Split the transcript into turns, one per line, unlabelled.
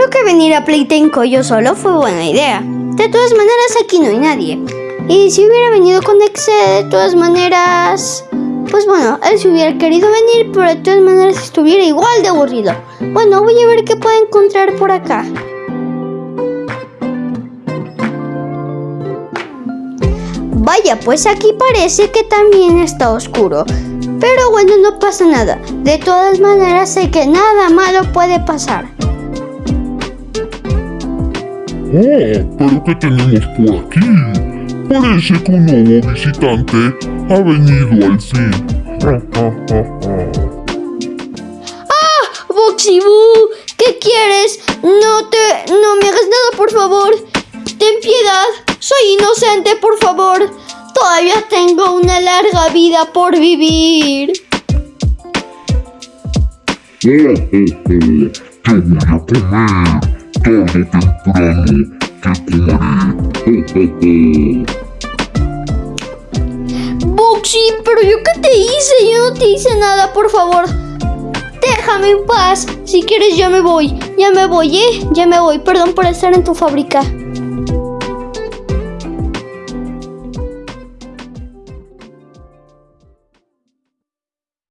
creo que venir a Playtenco yo solo fue buena idea. De todas maneras, aquí no hay nadie. Y si hubiera venido con Exe, de todas maneras... Pues bueno, él si hubiera querido venir, pero de todas maneras estuviera igual de aburrido. Bueno, voy a ver qué puedo encontrar por acá. Vaya, pues aquí parece que también está oscuro. Pero bueno, no pasa nada. De todas maneras, sé que nada malo puede pasar.
Oh, pero ¿qué tenemos por aquí? Parece que un nuevo visitante ha venido al fin.
¡Ah! Boxy Boo, ¿qué quieres? No te... no me hagas nada, por favor. Ten piedad. Soy inocente, por favor. Todavía tengo una larga vida por vivir.
Oh, oh, oh, te voy a comer. Tarde
pero yo qué te hice? Yo no te hice nada, por favor. Déjame en paz. Si quieres, ya me voy. Ya me voy, ¿eh? Ya me voy. Perdón por estar en tu fábrica.